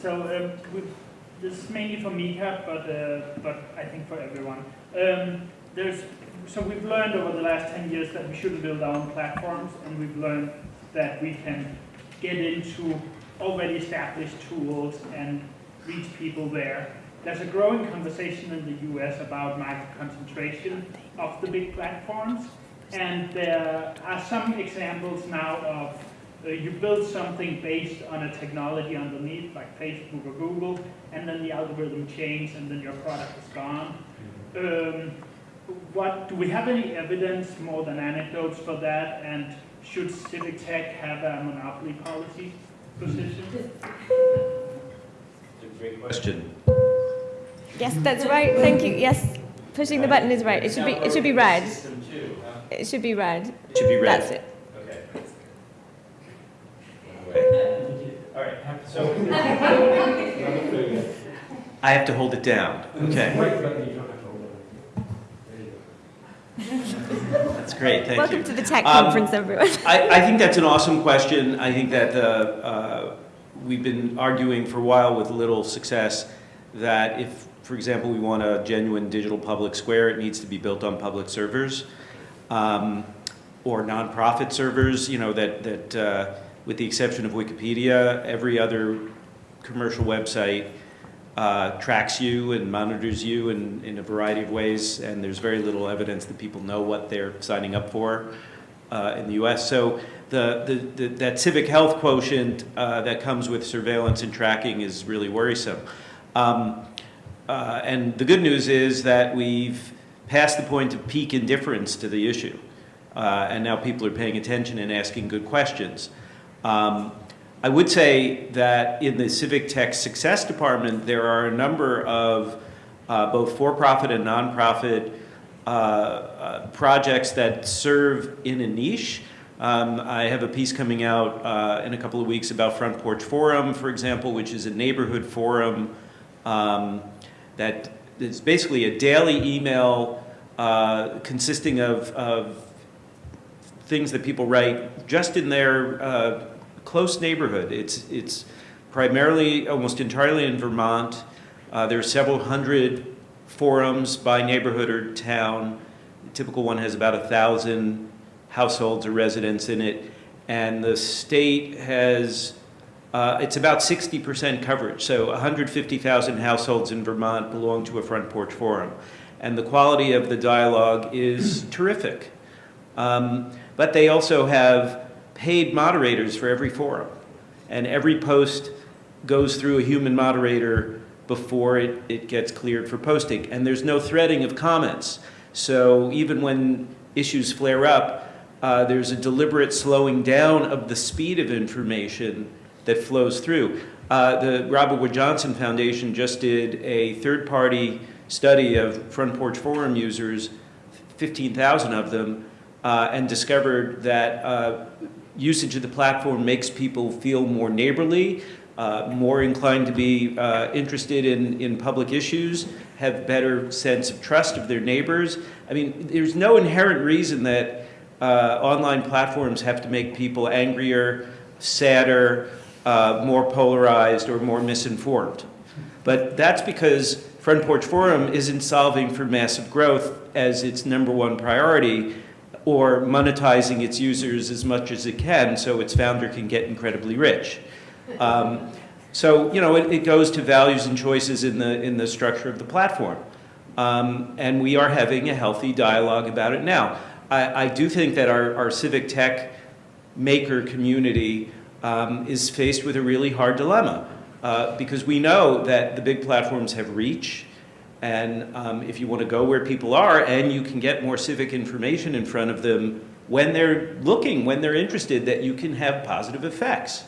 So um, this is mainly for Micah, but uh, but I think for everyone. Um, there's so we've learned over the last 10 years that we shouldn't build our own platforms, and we've learned that we can get into already established tools and reach people there. There's a growing conversation in the US about market concentration of the big platforms, and there are some examples now of uh, you build something based on a technology underneath, like Facebook or Google, and then the algorithm changes, and then your product is gone. Um, what do we have any evidence more than anecdotes for that? And should civic tech have a monopoly policy position? It's a great question. Yes, that's right. Thank you. Yes, pushing the button is right. It should be. It should be red. System two, huh? It should be red. It should be red. That's it. Okay. All right, so. I have to hold it down, okay. That's great, thank you. Welcome to the tech Um, conference, everyone. I, I think that's an awesome question. I think that the, uh, we've been arguing for a while with little success that if, for example, we want a genuine digital public square, it needs to be built on public servers um, or nonprofit servers, you know, that, that uh, with the exception of Wikipedia, every other commercial website uh, tracks you and monitors you in, in a variety of ways, and there's very little evidence that people know what they're signing up for uh, in the U.S. So the, the, the, that civic health quotient uh, that comes with surveillance and tracking is really worrisome. Um, uh, and the good news is that we've passed the point of peak indifference to the issue, uh, and now people are paying attention and asking good questions. Um, I would say that in the Civic Tech Success Department, there are a number of uh, both for-profit and nonprofit uh, uh, projects that serve in a niche. Um, I have a piece coming out uh, in a couple of weeks about Front Porch Forum, for example, which is a neighborhood forum um, that is basically a daily email uh, consisting of, of things that people write just in their uh, close neighborhood. It's, it's primarily, almost entirely in Vermont. Uh, there are several hundred forums by neighborhood or town. The typical one has about a thousand households or residents in it. And the state has, uh, it's about 60% coverage. So 150,000 households in Vermont belong to a front porch forum. And the quality of the dialogue is terrific. Um, but they also have paid moderators for every forum. And every post goes through a human moderator before it, it gets cleared for posting. And there's no threading of comments. So even when issues flare up, uh, there's a deliberate slowing down of the speed of information that flows through. Uh, the Robert Wood Johnson Foundation just did a third-party study of Front Porch Forum users, 15,000 of them, uh, and discovered that uh, usage of the platform makes people feel more neighborly, uh, more inclined to be uh, interested in, in public issues, have better sense of trust of their neighbors. I mean, there's no inherent reason that uh, online platforms have to make people angrier, sadder, uh, more polarized, or more misinformed. But that's because Front Porch Forum isn't solving for massive growth as its number one priority or monetizing its users as much as it can so its founder can get incredibly rich. Um, so, you know, it, it, goes to values and choices in the, in the structure of the platform. Um, and we are having a healthy dialogue about it now. I, I do think that our, our civic tech maker community um, is faced with a really hard dilemma uh, because we know that the big platforms have reach, and um, if you want to go where people are and you can get more civic information in front of them when they're looking, when they're interested, that you can have positive effects,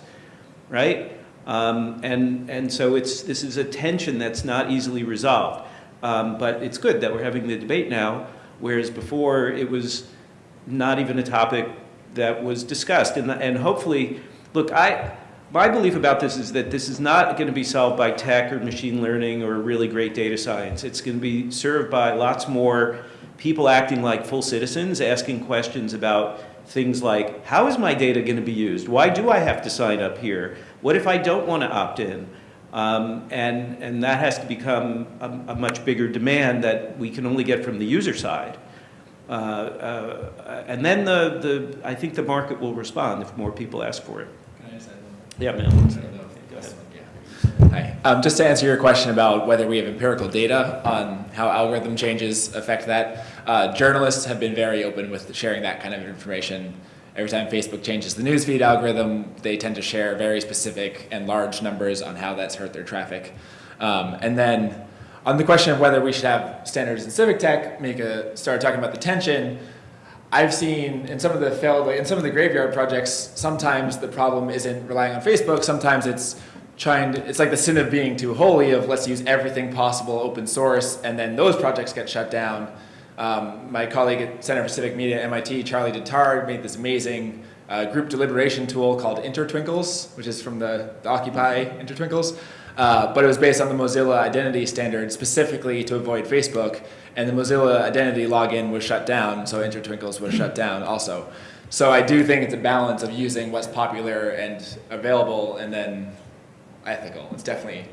right? Um, and, and so it's, this is a tension that's not easily resolved. Um, but it's good that we're having the debate now, whereas before it was not even a topic that was discussed. And, and hopefully, look, I, my belief about this is that this is not going to be solved by tech or machine learning or really great data science. It's going to be served by lots more people acting like full citizens, asking questions about things like, how is my data going to be used? Why do I have to sign up here? What if I don't want to opt in? Um, and, and that has to become a, a much bigger demand that we can only get from the user side. Uh, uh, and then the, the, I think the market will respond if more people ask for it. Can I just add one more? Yeah, man. don't know if Go ahead. this one- yeah. Hi. Um, just to answer your question about whether we have empirical data on how algorithm changes affect that, uh, journalists have been very open with sharing that kind of information. Every time Facebook changes the newsfeed algorithm, they tend to share very specific and large numbers on how that's hurt their traffic. Um, and then on the question of whether we should have standards in civic tech, Micah, started talking about the tension. I've seen in some of the failed, in some of the graveyard projects, sometimes the problem isn't relying on Facebook. Sometimes it's trying to, it's like the sin of being too holy of let's use everything possible open source, and then those projects get shut down. Um, my colleague at Center for Civic Media at MIT, Charlie DeTar, made this amazing uh, group deliberation tool called Intertwinkles, which is from the, the Occupy Intertwinkles. Uh, but it was based on the Mozilla identity standard specifically to avoid Facebook, and the Mozilla identity login was shut down, so Intertwinkles was shut down also. So I do think it's a balance of using what's popular and available, and then ethical. It's definitely.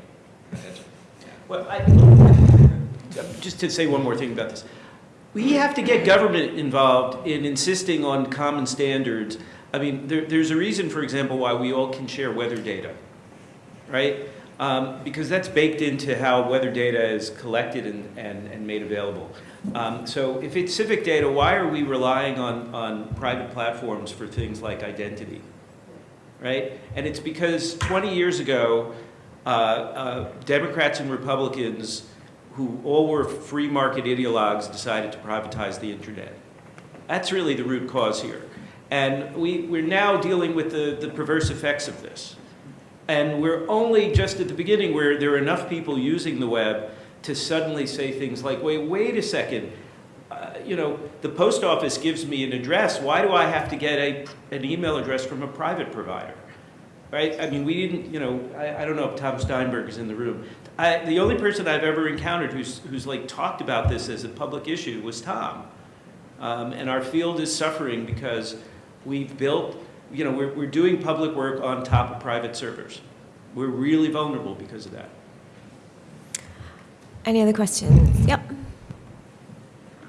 Well, I, uh, just to say one more thing about this. We have to get government involved in insisting on common standards. I mean, there, there's a reason, for example, why we all can share weather data, right? Um, because that's baked into how weather data is collected and, and, and made available. Um, so if it's civic data, why are we relying on, on private platforms for things like identity? Right? And it's because 20 years ago, uh, uh, Democrats and Republicans who all were free market ideologues decided to privatize the internet. That's really the root cause here. And we, we're now dealing with the, the perverse effects of this. And we're only just at the beginning where there are enough people using the web to suddenly say things like, wait, wait a second, uh, you know, the post office gives me an address. Why do I have to get a, an email address from a private provider? Right? I mean, we didn't, you know, I, I don't know if Tom Steinberg is in the room. I, the only person I've ever encountered who's, who's like talked about this as a public issue was Tom. Um, and our field is suffering because we've built, you know, we're, we're doing public work on top of private servers. We're really vulnerable because of that. Any other questions? Yep.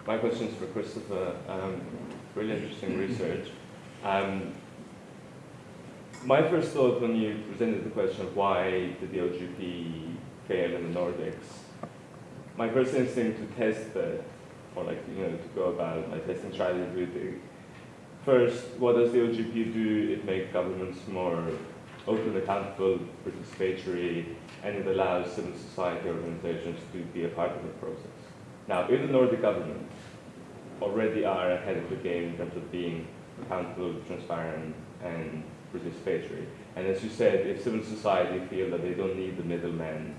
My question is for Christopher. Um, really interesting research. Um, my first thought when you presented the question of why did the OGP fail in the Nordics, my first instinct to test that, or like, you know, to go about my testing strategy would be, first, what does the OGP do? It makes governments more open, accountable, participatory, and it allows civil society organizations to be a part of the process. Now, if the Nordic governments already are ahead of the game in terms of being accountable, transparent, and participatory, and as you said, if civil society feel that they don't need the middlemen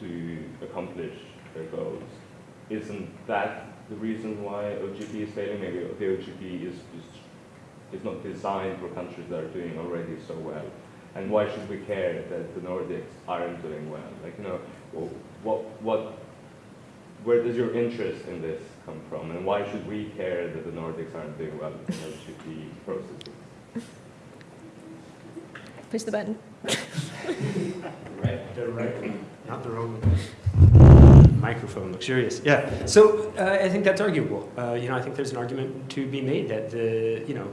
to accomplish their goals, isn't that the reason why OGP is failing? Maybe the OGP is, is, is not designed for countries that are doing already so well. And why should we care that the Nordics aren't doing well? Like, you know, what, what, where does your interest in this come from? And why should we care that the Nordics aren't doing well in OGP processes? Push the button. Right, the right, not the wrong one. Microphone, luxurious. Yeah. So uh, I think that's arguable. Uh, you know, I think there's an argument to be made that the, you know,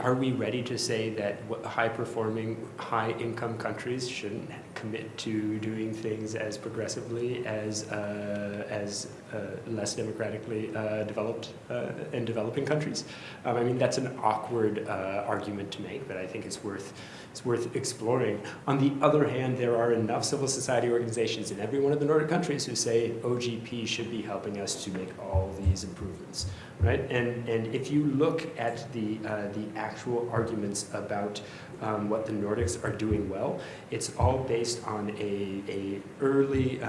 are we ready to say that high-performing, high-income countries shouldn't commit to doing things as progressively as uh, as less democratically uh, developed uh, and developing countries? Um, I mean, that's an awkward uh, argument to make, but I think it's worth it's worth exploring. On the other hand, there are enough civil society organizations in every one of the Nordic countries who say OGP should be helping us to make all these improvements, right? And and if you look at the uh, the actual arguments about um, what the Nordics are doing well, it's all based on a a early uh,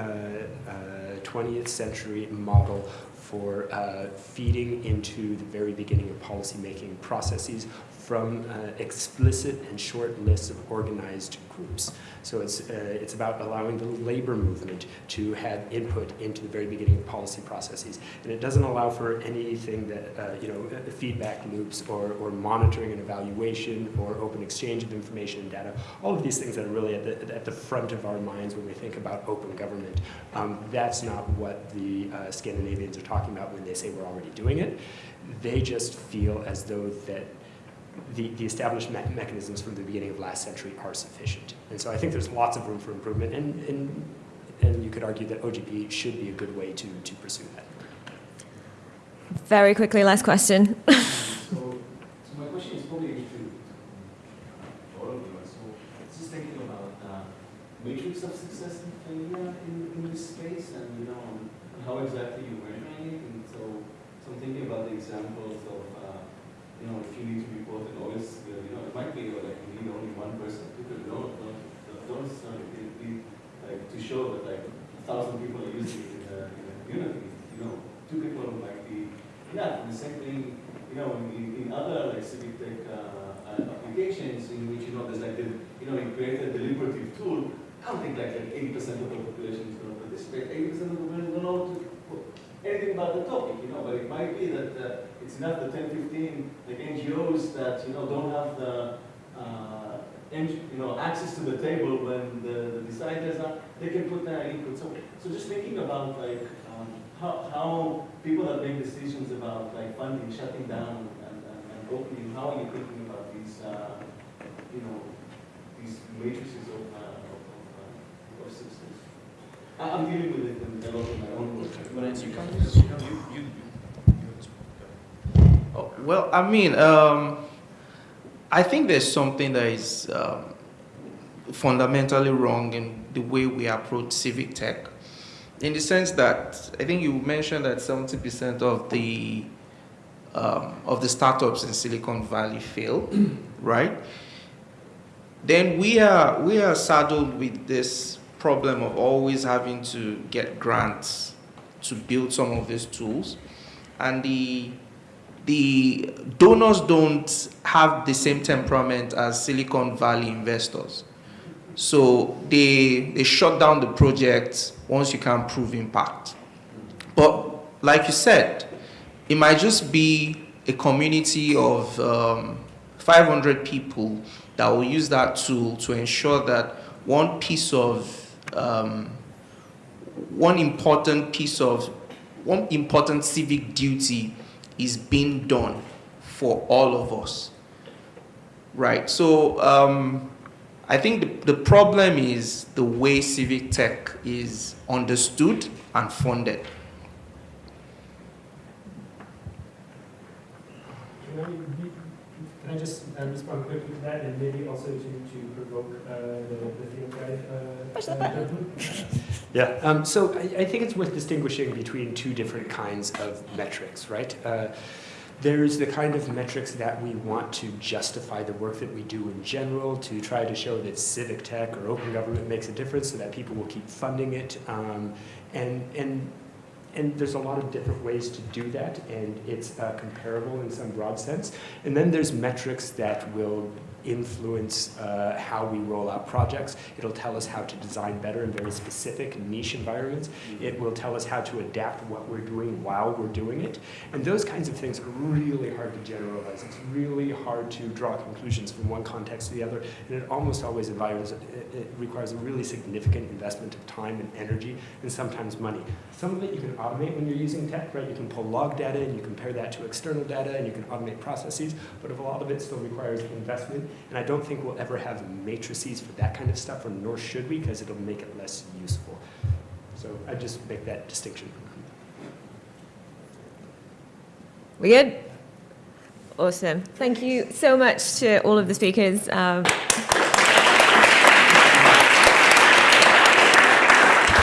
uh, 20th century model for uh, feeding into the very beginning of policymaking processes from uh, explicit and short lists of organized groups. So it's, uh, it's about allowing the labor movement to have input into the very beginning of policy processes. And it doesn't allow for anything that, uh, you know, uh, feedback loops or, or monitoring and evaluation or open exchange of information and data. All of these things that are really at the, at the front of our minds when we think about open government. Um, that's not what the uh, Scandinavians are talking about when they say we're already doing it. They just feel as though that the, the established me mechanisms from the beginning of last century are sufficient. And so I think there's lots of room for improvement, and, and, and you could argue that OGP should be a good way to, to pursue that. Very quickly, last question. So, so my question is probably to all of you. So, just thinking about uh, matrix of success and failure in, in this space, and you know how exactly you're measuring it. And so, so I'm thinking about the examples of uh, you know if you need to report an OS, uh, you know it might be like you need only one person to do no, no, don't it be like to show that like a thousand people are using it in a, in a community. You know, two people might be enough. And the same thing you know, in, in other like civic tech uh, uh, applications in which you know there's like the, you know you create a deliberative tool. I don't think like like 80% of the population is going to participate. 80% of the population don't know anything about the topic, you know. But it might be that uh, it's enough the 10, 15 like NGOs that you know don't have the uh, you know access to the table when the, the deciders are. They can put their input. So so just thinking about like um, how, how people that make decisions about like funding, shutting down, and, and, and opening, how are you thinking about these, uh, you know, these matrices of, uh, of, of, uh, of systems? I- I'm dealing with it in a lot of my own work. Oh, Well, I mean, um, I think there's something that is um, fundamentally wrong in the way we approach civic tech. In the sense that I think you mentioned that 70% of the um, of the startups in Silicon Valley fail, right? Then we are we are saddled with this problem of always having to get grants to build some of these tools, and the the donors don't have the same temperament as Silicon Valley investors. So they, they shut down the project once you can prove impact. But like you said, it might just be a community of um, 500 people that will use that tool to ensure that one piece of, um, one important piece of, one important civic duty is being done for all of us. Right, so um, I think the, the problem is the way civic tech is understood and funded. Can I, be- can I just uh, respond quickly to that and maybe also to, to provoke uh, the, the field guide? Uh, Push the uh, button. gentleman? Yeah, um, so I, I think it's worth distinguishing between two different kinds of metrics, right? Uh, there's the kind of metrics that we want to justify the work that we do in general, to try to show that civic tech or open government makes a difference so that people will keep funding it. Um, and, and and there's a lot of different ways to do that, and it's uh, comparable in some broad sense. And then there's metrics that will influence uh, how we roll out projects. It'll tell us how to design better in very specific niche environments. It will tell us how to adapt what we're doing while we're doing it. And those kinds of things are really hard to generalize. It's really hard to draw conclusions from one context to the other, and it almost always it requires a really significant investment of time and energy, and sometimes money. Some of it you can automate when you're using tech, right? You can pull log data and you compare that to external data, and you can automate processes, but a lot of it still requires investment and I don't think we'll ever have matrices for that kind of stuff, or nor should we, because it'll make it less useful. So I just make that distinction. We good? Awesome. Thank you so much to all of the speakers. Um,